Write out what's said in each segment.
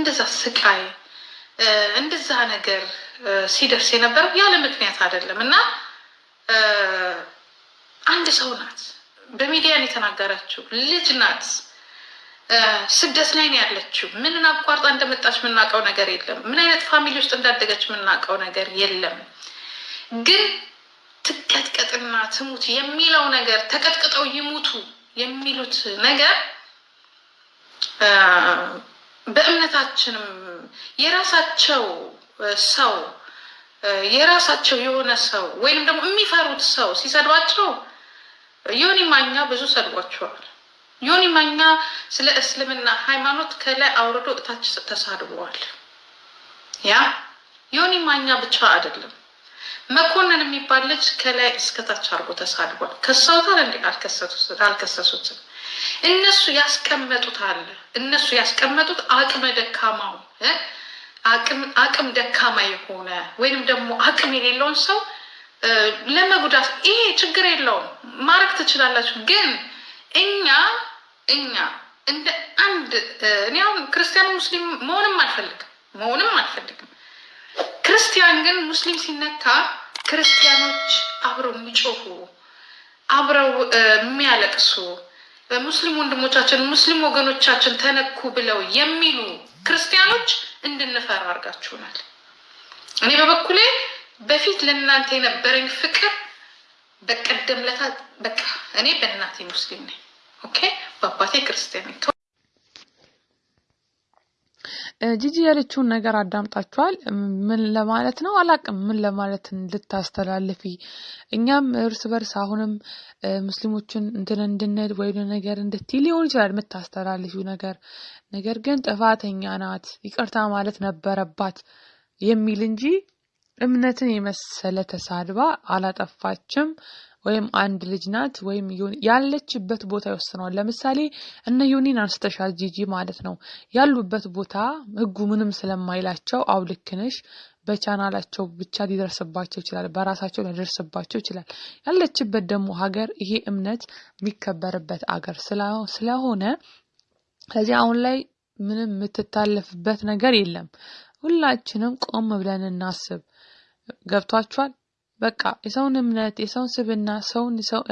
እንደዛ ስቃይ እንደዛ ነገር ሲደርስ የነበረው ያለ ምክንያት አይደለም እና አንድ ሰው ናት በሚዲያን የተናገረችው ልጅ ናት። ስደት ላይ ነው ያለችው። ምንን አቋርጣ እንደመጣች የምናውቀው ነገር የለም። ምን አይነት family ውስጥ እንዳደገች የምናውቀው ነገር የለም። ግን ትቀጥቀጥና ትሙት የሚለው ነገር ተቀጥቅጠው ይሙቱ የሚሉት ነገር በእምነታችንም የራሳቸው ሰው የራሳቸው የሆነ ሰው ወይንም ደግሞ የሚፈሩት ሰው ሲሰድባቸው ዮኒ ማኛ ብዙ ሰድቧቸዋል። ዮኒ ማኛ ስለ እስልምና ሃይማኖት ከላይ አውርዶ እታች ተሳድበዋል። ያ ዮኒ ማኛ ብቻ አይደለም፣ መኮንን የሚባል ልጅ ከላይ እስከታች አድርጎ ተሳድቧል። ከሰውታል እንዴ? አልከሰሱትም። እነሱ ያስቀመጡት አለ። እነሱ ያስቀመጡት አቅመ ደካማው አቅም ደካማ የሆነ ወይንም ደግሞ አቅም የሌለውን ሰው ለመጉዳት ይሄ ችግር የለውም፣ ማድረግ ትችላላችሁ። ግን እኛ እኛ እንደ አንድ እኔ አሁን ክርስቲያን ሙስሊም መሆንም አልፈልግም። መሆንም አልፈልግም። ክርስቲያን ግን ሙስሊም ሲነካ ክርስቲያኖች አብረው የሚጮሁ አብረው የሚያለቅሱ ሙስሊም ወንድሞቻችን ሙስሊም ወገኖቻችን ተነኩ ብለው የሚሉ ክርስቲያኖች እንድንፈራ አድርጋችሁናል። እኔ በበኩሌ በፊት ለእናንተ የነበረኝ ፍቅር በቀደም ለታ በቃ እኔ በእናቴ ሙስሊም ነኝ፣ okay፣ በአባቴ ክርስቲያን ጂጂ ያለችውን ነገር አዳምጣችኋል። ምን ለማለት ነው አላቅም፣ ምን ለማለት ልታስተላልፊ። እኛም እርስ በርስ አሁንም ሙስሊሞችን እንትን እንድንል ወይ ነገር እንድትይ ሊሆን ይችላል የምታስተላልፊው ነገር። ነገር ግን ጥፋተኛ ናት ይቅርታ ማለት ነበረባት የሚል እንጂ እምነትን የመሰለ ተሳድባ አላጠፋችም። ወይም አንድ ልጅ ናት ወይም ያለችበት ቦታ ይወስነዋል። ለምሳሌ እነ ዮኒን አንስተሻል ጂጂ ማለት ነው። ያሉበት ቦታ ህጉ ምንም ስለማይላቸው አው ልክ ነሽ፣ በቻናላቸው ብቻ ሊደርስባቸው ይችላል፣ በራሳቸው ሊደርስባቸው ይችላል። ያለችበት ደግሞ ሀገር ይሄ እምነት የሚከበርበት አገር ስለሆነ ስለዚህ አሁን ላይ ምንም የምትታለፍበት ነገር የለም። ሁላችንም ቆም ብለን እናስብ። ገብቷችኋል? በቃ የሰውን እምነት የሰውን ስብና ሰውን ሰው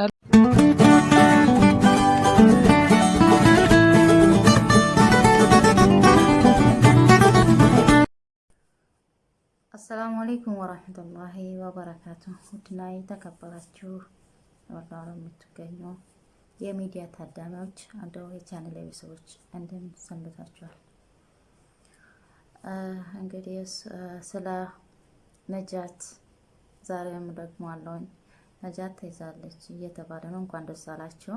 አሰላሙ አሌይኩም ወራህመቱላሂ ወበረካቱ። ውድና የተከበራችሁ ወላሁ የምትገኙ የሚዲያ ታዳሚዎች አንደው የቻናል ቤተሰቦች እንደምን ሰንብታችኋል? እንግዲህ ስለ ነጃት ዛሬም ደግሞ አለውኝ ነጃት ተይዛለች እየተባለ ነው። እንኳን ደስ አላችሁ።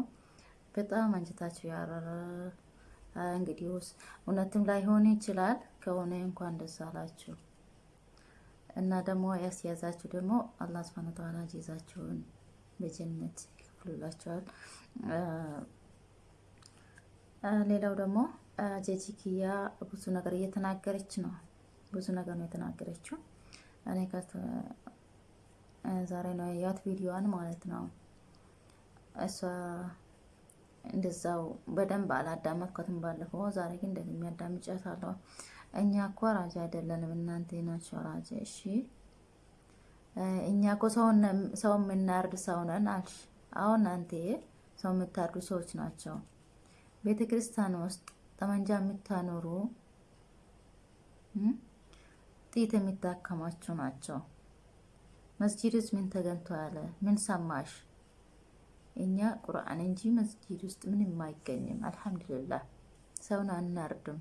በጣም አንጀታችሁ ያረረ እንግዲህ እውነትም ላይሆን ይችላል። ከሆነ እንኳን ደስ አላችሁ እና ደግሞ ያስያዛችሁ ደግሞ አላህ ሱብሃነሁ ወተዓላ ጀዛችሁን በጀነት ይከፍሉላችኋል። ሌላው ደግሞ ጀጂኪያ ብዙ ነገር እየተናገረች ነው። ብዙ ነገር ነው የተናገረችው። እኔ ዛሬ ነው ያያት ቪዲዮዋን ማለት ነው። እሷ እንደዛው በደንብ አላዳመጥኳትም ባለፈው። ዛሬ ግን እንደዚህ አዳምጫታለሁ። እኛ እኮ ራጃ አይደለንም እናንተ ናቸው ራጃ። እሺ እኛ እኮ ሰው የምናርድ ሰው ነን አልሽ። አሁን አንተ ሰው የምታርዱ ሰዎች ናቸው። ቤተ ክርስቲያን ውስጥ ጠመንጃ የምታኖሩ ጥይት የሚታከማቸው ናቸው። መስጂድስ ምን ተገንቶ ያለ ምን ሰማሽ? እኛ ቁርአን እንጂ መስጂድ ውስጥ ምንም አይገኝም። አልሐምዱሊላህ ሰውን አናርድም።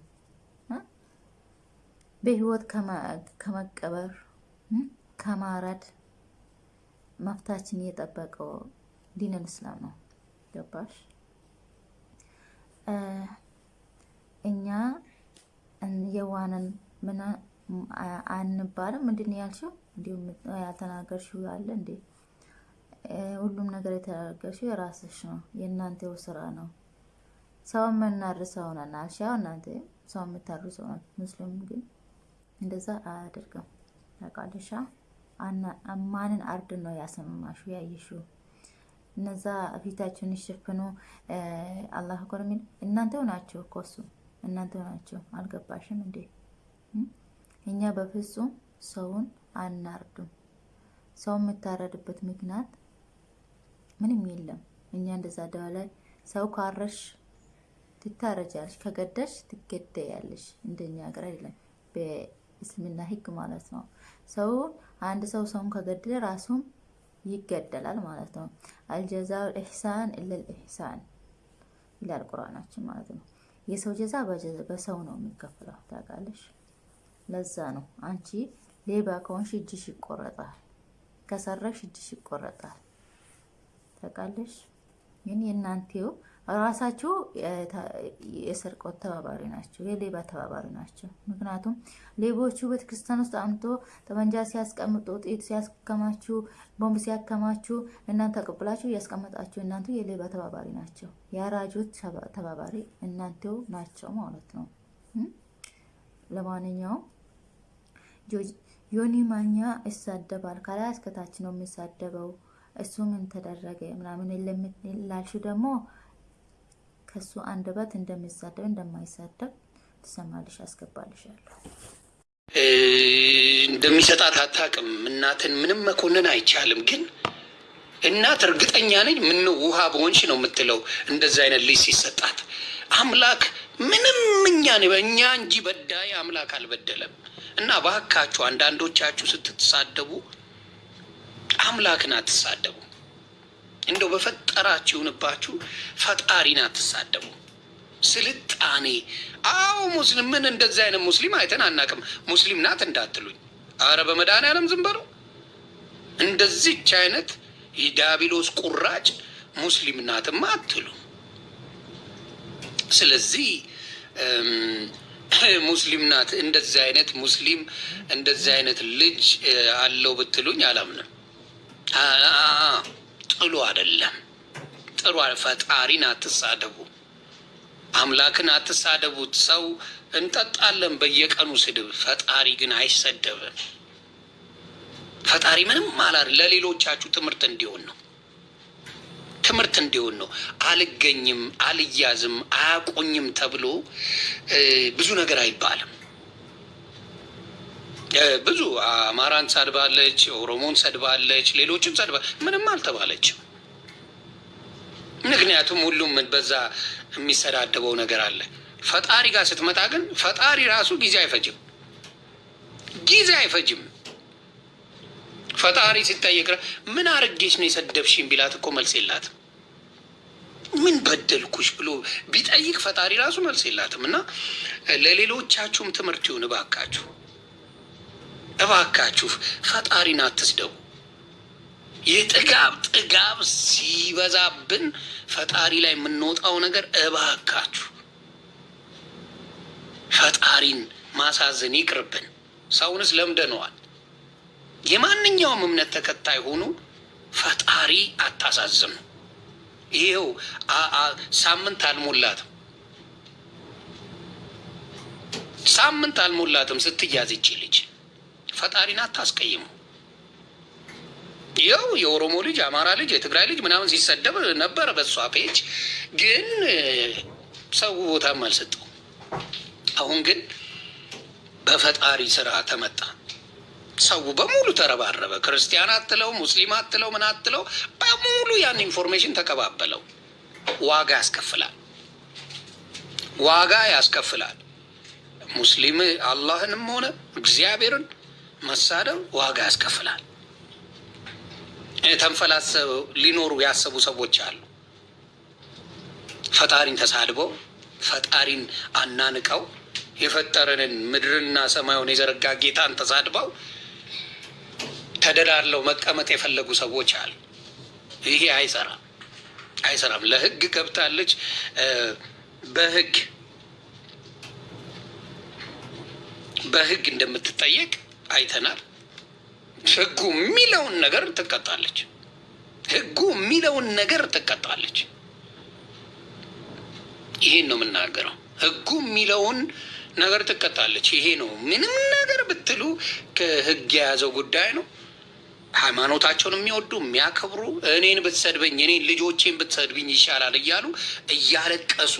በህይወት ከመቀበር ከማረድ መፍታችን እየጠበቀው ዲነል እስላም ነው። ገባሽ? እኛ የዋነን ምን አንባልም። ምንድን ያልሽው? እንዲሁም ያልተናገርሽው ያለ እንዴ? ሁሉም ነገር የተናገርሽው የራስሽ ነው፣ የእናንተው ስራ ነው። ሰው የምናር ሰው ነን አልሽ። ያው እናንተ ሰው ሰው ናት። ሙስሊም ግን እንደዛ አያደርግም። ታውቃለሽ? ማንን አርድ ነው ያሰማሹ ያየሽው? እነዛ ፊታችሁን ይሸፍኑ አላህ ኮርሚን እናንተው ናቸው እኮ እሱ እናንተው ናቸው። አልገባሽም እንዴ? እኛ በፍጹም ሰውን አናርዱም። ሰው የምታረድበት ምክንያት ምንም የለም። እኛ እንደዛ ደዋ ላይ ሰው ካረሽ ትታረጃለሽ፣ ከገደሽ ትገደያለሽ። እንደኛ ሀገር አይደለም፣ በእስልምና ሕግ ማለት ነው። ሰው አንድ ሰው ሰውን ከገደለ ራሱም ይገደላል ማለት ነው። አልጀዛው ኢሕሳን ኢለል ኢሕሳን ይላል ቁርአናችን ማለት ነው። የሰው ጀዛ በሰው ነው የሚከፍለው ታውቃለሽ። ለዛ ነው አንቺ ሌባ ከሆንሽ እጅሽ ይቆረጣል፣ ከሰረሽ እጅሽ ይቆረጣል። ታውቃለሽ። ግን የእናንተው ራሳቸው የስርቆት ተባባሪ ናቸው፣ የሌባ ተባባሪ ናቸው። ምክንያቱም ሌቦቹ ቤተክርስቲያን ውስጥ አምቶ ጠመንጃ ሲያስቀምጡ፣ ጥይት ሲያስከማችሁ፣ ቦምብ ሲያከማችሁ እናንተ አቀብላችሁ እያስቀመጣችሁ እናንተ የሌባ ተባባሪ ናቸው። የአራጆች ተባባሪ እናንተው ናቸው ማለት ነው። ለማንኛውም ዮኒ ማኛ ይሳደባል። ከላይ እስከታች ነው የሚሳደበው። እሱ ምን ተደረገ ምናምን ላልሹ ደግሞ ከሱ አንደበት እንደሚሳደብ እንደማይሳደብ ትሰማልሽ፣ አስገባልሻለሁ። እንደሚሰጣት አታውቅም። እናትን ምንም መኮንን አይቻልም። ግን እናት እርግጠኛ ነኝ ምነው ውሃ በሆንሽ ነው የምትለው እንደዚህ አይነት ልጅ ሲሰጣት። አምላክ ምንም እኛ እኛ እንጂ በዳይ አምላክ አልበደለም። እና ባካችሁ አንዳንዶቻችሁ ስትሳደቡ አምላክን አትሳደቡ። እንደው በፈጠራችሁ ይሁንባችሁ፣ ፈጣሪን አትሳደቡ። ስልጣኔ አዎ፣ ሙስሊም ምን እንደዚህ አይነት ሙስሊም አይተን አናውቅም። ሙስሊም ናት እንዳትሉኝ፣ አረ በመድኃኒዓለም ዝም በለው። እንደዚች አይነት የዲያብሎስ ቁራጭ ሙስሊም ናትማ አትሉ። ስለዚህ ሙስሊም ናት እንደዚህ አይነት ሙስሊም እንደዚህ አይነት ልጅ አለው ብትሉኝ አላምንም። ጥሉ አይደለም ጥሩ ፈጣሪን አትሳደቡ፣ አምላክን አትሳደቡት። ሰው እንጠጣለን በየቀኑ ስድብ፣ ፈጣሪ ግን አይሰደብም። ፈጣሪ ምንም አላር ለሌሎቻችሁ ትምህርት እንዲሆን ነው ትምህርት እንዲሆን ነው። አልገኝም፣ አልያዝም፣ አያቆኝም ተብሎ ብዙ ነገር አይባልም። ብዙ አማራን ሰድባለች፣ ኦሮሞን ሰድባለች፣ ሌሎችን ሰድባ ምንም አልተባለችም። ምክንያቱም ሁሉም በዛ የሚሰዳደበው ነገር አለ። ፈጣሪ ጋር ስትመጣ ግን ፈጣሪ ራሱ ጊዜ አይፈጅም፣ ጊዜ አይፈጅም። ፈጣሪ ሲጠየቅ ምን አርጌች ነው የሰደብሽኝ ቢላት እኮ መልስ የላትም። ምን በደልኩሽ ብሎ ቢጠይቅ ፈጣሪ ራሱ መልስ የላትም። እና ለሌሎቻችሁም ትምህርት ይሁን እባካችሁ እባካችሁ ፈጣሪን አትስደቡ። የጥጋብ ጥጋብ ሲበዛብን ፈጣሪ ላይ የምንወጣው ነገር እባካችሁ ፈጣሪን ማሳዘን ይቅርብን። ሰውንስ ለምደነዋል። የማንኛውም እምነት ተከታይ ሆኑ ፈጣሪ አታሳዝኑ። ይኸው ሳምንት አልሞላትም ሳምንት አልሞላትም ስትያዝ ይቺ ልጅ ፈጣሪን አታስቀይሙ። ይኸው የኦሮሞ ልጅ፣ አማራ ልጅ፣ የትግራይ ልጅ ምናምን ሲሰደብ ነበረ በሷ page፣ ግን ሰው ቦታም አልሰጠው። አሁን ግን በፈጣሪ ስራ ተመጣ። ሰው በሙሉ ተረባረበ። ክርስቲያን አትለው፣ ሙስሊም አትለው፣ ምን አትለው፣ በሙሉ ያን information ተቀባበለው። ዋጋ ያስከፍላል፣ ዋጋ ያስከፍላል። ሙስሊም አላህንም ሆነ እግዚአብሔርን መሳደብ ዋጋ ያስከፍላል። ተንፈላሰው ሊኖሩ ያሰቡ ሰዎች አሉ። ፈጣሪን ተሳድበው ፈጣሪን አናንቀው የፈጠረንን ምድርና ሰማዩን የዘረጋ ጌታን ተሳድበው ተደላለው መቀመጥ የፈለጉ ሰዎች አሉ። ይሄ አይሰራም፣ አይሰራም። ለህግ ገብታለች። በህግ በህግ እንደምትጠየቅ አይተናል። ህጉ የሚለውን ነገር ትቀጣለች። ህጉ የሚለውን ነገር ትቀጣለች። ይሄን ነው የምናገረው። ህጉ የሚለውን ነገር ትቀጣለች። ይሄ ነው። ምንም ነገር ብትሉ ከህግ የያዘው ጉዳይ ነው። ሃይማኖታቸውን የሚወዱ የሚያከብሩ፣ እኔን ብትሰድበኝ፣ እኔን ልጆቼን ብትሰድብኝ ይሻላል እያሉ እያለቀሱ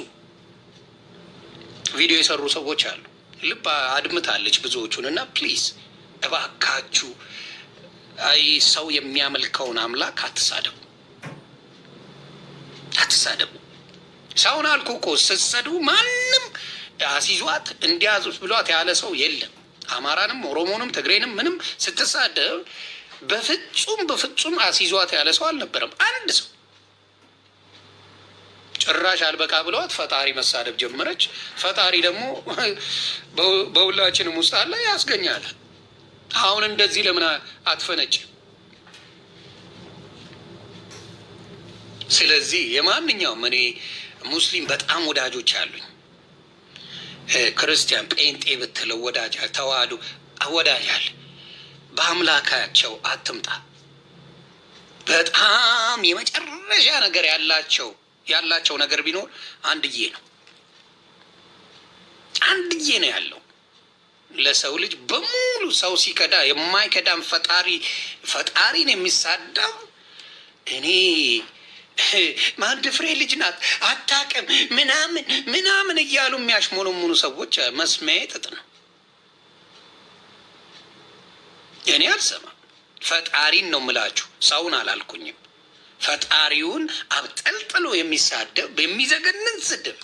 ቪዲዮ የሰሩ ሰዎች አሉ። ልብ አድምታለች ብዙዎቹን እና please እባካችሁ አይ ሰው የሚያመልከውን አምላክ አትሳደቡ፣ አትሳደቡ። ሰውን አልኩ እኮ ስትሰድቡ ማንም አሲዟት እንዲያዙት ብሏት ያለ ሰው የለም። አማራንም ኦሮሞንም ትግሬንም ምንም ስትሳደብ በፍጹም በፍጹም አሲዟት ያለ ሰው አልነበረም። አንድ ሰው ጭራሽ አልበቃ ብለዋት ፈጣሪ መሳደብ ጀመረች። ፈጣሪ ደግሞ በሁላችንም ውስጥ አለ ያስገኛል። አሁን እንደዚህ ለምን አትፈነጭ? ስለዚህ የማንኛውም እኔ ሙስሊም በጣም ወዳጆች አሉኝ። ክርስቲያን ጴንጤ ብትለው ወዳጅ ተዋህዶ ወዳጃል። በአምላካቸው አትምጣ። በጣም የመጨረሻ ነገር ያላቸው ያላቸው ነገር ቢኖር አንድዬ ነው። አንድዬ ነው ያለው ለሰው ልጅ በሙሉ ሰው ሲከዳ የማይከዳም ፈጣሪ ፈጣሪን የሚሳደብ እኔ ማንድ ፍሬ ልጅ ናት አታውቅም ምናምን ምናምን እያሉ የሚያሽሞነሙኑ ሰዎች መስሚያዬ ጥጥ ነው። እኔ አልሰማም። ፈጣሪን ነው ምላችሁ፣ ሰውን አላልኩኝም። ፈጣሪውን አብጠልጥሎ የሚሳደብ የሚዘገንን ስድብ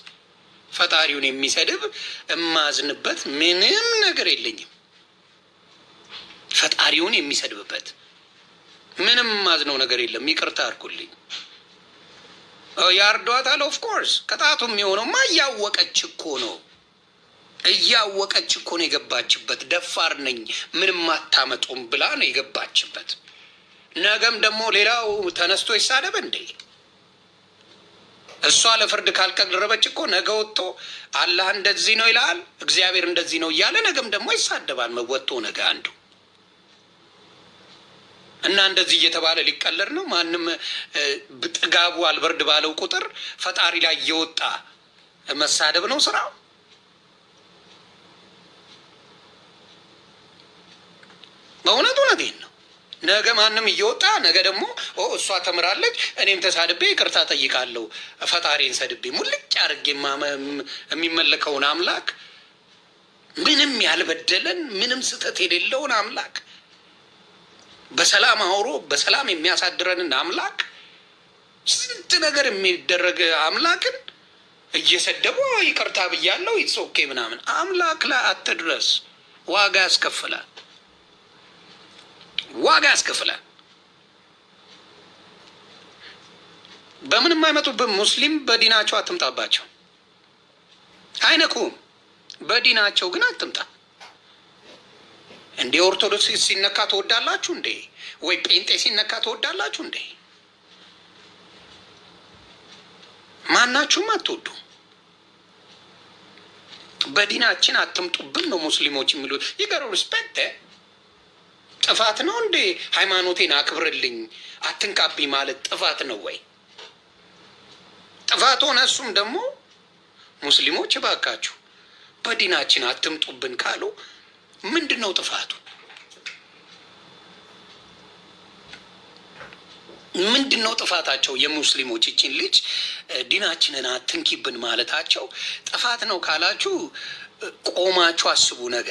ፈጣሪውን የሚሰድብ እማዝንበት ምንም ነገር የለኝም። ፈጣሪውን የሚሰድብበት ምንም ማዝነው ነገር የለም። ይቅርታ አድርጉልኝ። ያርዷታል። of course ቅጣቱ የሚሆነውማ እያወቀች እኮ ነው እያወቀች እኮ ነው የገባችበት። ደፋር ነኝ ምንም አታመጡም ብላ ነው የገባችበት። ነገም ደግሞ ሌላው ተነስቶ ይሳደብ እንዴ? እሷ ለፍርድ ካልቀረበች እኮ ነገ ወጥቶ አላህ እንደዚህ ነው ይላል፣ እግዚአብሔር እንደዚህ ነው እያለ ነገም ደግሞ ይሳደባል። መወጥቶ ነገ አንዱ እና እንደዚህ እየተባለ ሊቀለድ ነው። ማንም ጥጋቡ አልበርድ ባለው ቁጥር ፈጣሪ ላይ እየወጣ መሳደብ ነው ስራው። በእውነት እውነቴን ነው። ነገ ማንም እየወጣ ነገ ደግሞ እሷ ተምራለች፣ እኔም ተሳድቤ ይቅርታ ጠይቃለሁ፣ ፈጣሪን ሰድቤ ሙልጭ አድርጌ የሚመለከውን አምላክ ምንም ያልበደለን ምንም ስህተት የሌለውን አምላክ በሰላም አውሎ በሰላም የሚያሳድረንን አምላክ ስንት ነገር የሚደረግ አምላክን እየሰደቡ ይቅርታ ብያለሁ it's okay ምናምን አምላክ ላይ አትድረስ። ዋጋ ያስከፍላል፣ ዋጋ ያስከፍላል። በምንም አይመጡብን። ሙስሊም በዲናቸው አትምጣባቸው፣ አይነኩም። በዲናቸው ግን አትምጣ። እንዴ ኦርቶዶክስ ሲነካ ትወዳላችሁ እንዴ? ወይ ጴንጤ ሲነካ ትወዳላችሁ እንዴ? ማናችሁም አትወዱ። በዲናችን አትምጡብን ነው ሙስሊሞች የሚሉት። ይገሩ respect ጥፋት ነው እንዴ? ሃይማኖቴን አክብርልኝ አትንካብኝ ማለት ጥፋት ነው ወይ? ጥፋት ሆነ እሱም ደግሞ ሙስሊሞች እባካችሁ በዲናችን አትምጡብን ካሉ ምንድን ነው ጥፋቱ? ምንድን ነው ጥፋታቸው? የሙስሊሞች ይችን ልጅ ዲናችንን አትንኪብን ማለታቸው ጥፋት ነው ካላችሁ ቆማችሁ አስቡ ነገ።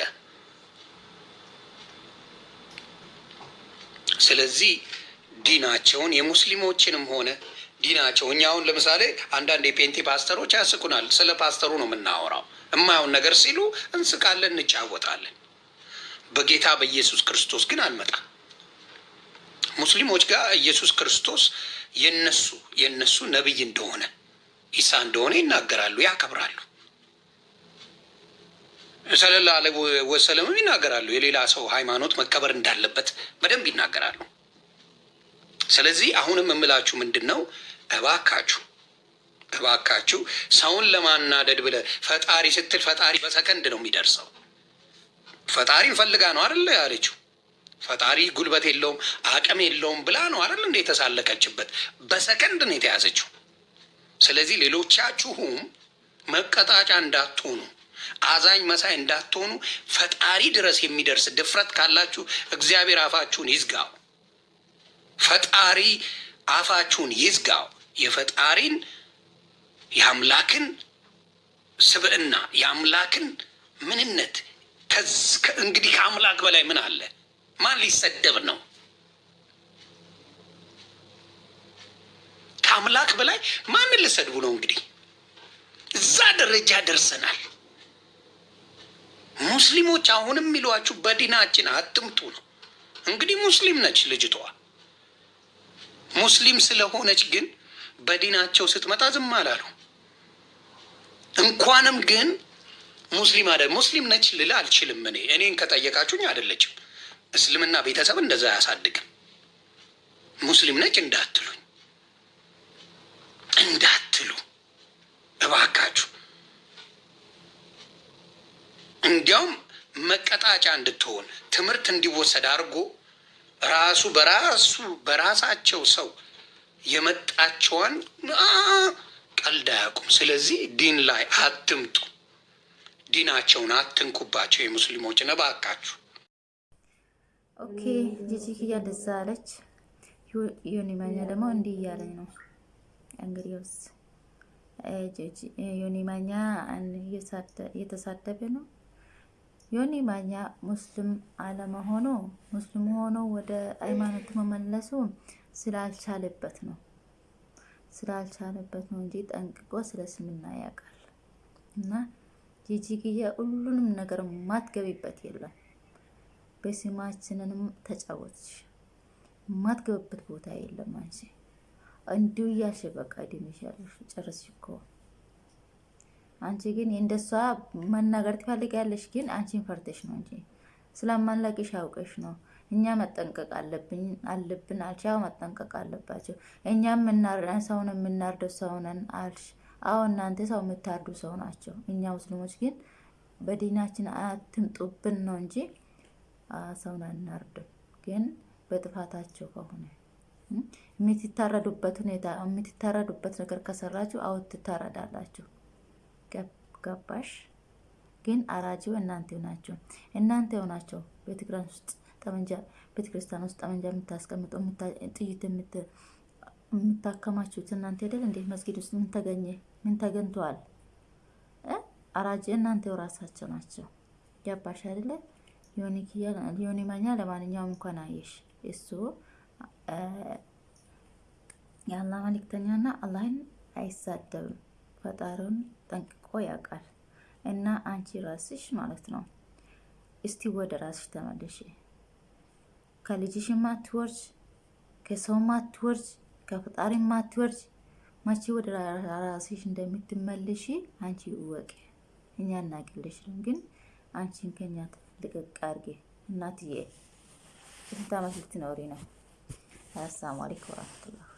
ስለዚህ ዲናቸውን የሙስሊሞችንም ሆነ ዲናቸው እኛ አሁን ለምሳሌ አንዳንድ የፔንቴ ፓስተሮች ያስቁናል። ስለ ፓስተሩ ነው የምናወራው። የማየውን ነገር ሲሉ እንስቃለን፣ እንጫወታለን። በጌታ በኢየሱስ ክርስቶስ ግን አልመጣም። ሙስሊሞች ጋር ኢየሱስ ክርስቶስ የነሱ የነሱ ነቢይ እንደሆነ ኢሳ እንደሆነ ይናገራሉ፣ ያከብራሉ። ዐለይሂ ወሰለምም ይናገራሉ። የሌላ ሰው ሃይማኖት መከበር እንዳለበት በደንብ ይናገራሉ። ስለዚህ አሁንም የምላችሁ ምንድን ነው፣ እባካችሁ እባካችሁ ሰውን ለማናደድ ብለህ ፈጣሪ ስትል ፈጣሪ በሰከንድ ነው የሚደርሰው። ፈጣሪን ፈልጋ ነው አይደለ ያለችው። ፈጣሪ ጉልበት የለውም አቅም የለውም ብላ ነው አይደል እንደ የተሳለቀችበት። በሰከንድ ነው የተያዘችው። ስለዚህ ሌሎቻችሁም መቀጣጫ እንዳትሆኑ፣ አዛኝ መሳይ እንዳትሆኑ፣ ፈጣሪ ድረስ የሚደርስ ድፍረት ካላችሁ እግዚአብሔር አፋችሁን ይዝጋው። ፈጣሪ አፋችሁን ይዝጋው። የፈጣሪን የአምላክን ስብዕና የአምላክን ምንነት እንግዲህ ከአምላክ በላይ ምን አለ? ማን ሊሰደብ ነው? ከአምላክ በላይ ማንን ልሰድቡ ነው? እንግዲህ እዛ ደረጃ ደርሰናል። ሙስሊሞች አሁንም የሚሏችሁ በዲናችን አትምጡ ነው። እንግዲህ ሙስሊም ነች ልጅቷ። ሙስሊም ስለሆነች ግን በዲናቸው ስትመጣ ዝም አላሉ። እንኳንም ግን ሙስሊም አደ ሙስሊም ነች ልል አልችልም። እኔ እኔን ከጠየቃችሁኝ አይደለችም። እስልምና ቤተሰብ እንደዛ አያሳድግም። ሙስሊም ነች እንዳትሉኝ እንዳትሉ እባካችሁ። እንዲያውም መቀጣጫ እንድትሆን ትምህርት እንዲወሰድ አድርጎ ራሱ በራሱ በራሳቸው ሰው የመጣቸውን ቀልድ አያውቁም። ስለዚህ ዲን ላይ አትምጡ፣ ዲናቸውን አትንኩባቸው የሙስሊሞችን እባካችሁ። okay ጂጂ ክያ እንደዛ አለች። ዮኒ ደግሞ እንዲህ እያለኝ ነው እንግዲህ ማኛ እየተሳደበ ነው። ዮኒ ማኛ ሙስሊም አለመሆኑ ሙስሊም ሆኖ ወደ ሃይማኖት መመለሱ ስላልቻለበት ነው ስላልቻለበት ነው እንጂ ጠንቅቆ ስለ እስልምና ያውቃል። እና ጂጂግያ ሁሉንም ነገር ማትገቢበት የለም። በስማችንንም ተጫወትሽ ማትገቢበት ቦታ የለም አንቺ እንዲሁ እያልሽ በቃ ድንሽ ያለሽ ጨረስሽ አንቺ ግን እንደሷ መናገር ትፈልጊያለሽ፣ ግን አንቺን ፈርተሽ ነው እንጂ ስለማንለቅሽ አውቀሽ ነው። እኛ መጠንቀቅ አለብን አለብን አልሽ። አዎ መጠንቀቅ አለባቸው። እኛም ሰውን የምናርደው ሰውነን አልሽ። አዎ እናንተ ሰው የምታርዱ ሰው ናቸው። እኛ ሙስሊሞች ግን በዲናችን አትምጡብን ነው እንጂ ሰውን አናርድም። ግን በጥፋታቸው ከሆነ የምትታረዱበት ሁኔታ የምትታረዱበት ነገር ከሰራችሁ አዎ ትታረዳላችሁ። ገባሽ? ግን አራጂው እናንተ ናቸው። እናንተ ናቸው ቤተክርስቲያን ውስጥ ጠመንጃ ቤተክርስቲያን ውስጥ ጠመንጃ የምታስቀምጡ ጥይት የምታከማችሁት እናንተ አይደል እንዴ? መስጊድ ውስጥ ምን ተገኘ? ምን ተገኝተዋል? አራጂ እናንተው ራሳቸው ናቸው። ገባሽ አይደለ? ዮኒ ማኛ ለማንኛውም እንኳን አየሽ እሱ የአላህ መልእክተኛና አላህን አይሳደብም። ፈጣሪውን ጠንቅቆ ያውቃል። እና አንቺ ራስሽ ማለት ነው እስቲ ወደ ራስሽ ተመለሽ። ከልጅሽ ማትወርጅ፣ ከሰው ማትወርጅ፣ ከፈጣሪ ማትወርጅ መቼ ወደ ራስሽ እንደምትመለሽ አንቺ እወቂ። እኛ እናቅልሽም፣ ግን አንቺን ከኛ ልቅቅ አድርጌ እናትዬ። ስንት ዓመት ልትኖሪ ነው? አሰላሙ አለይኩም ወራህመቱላህ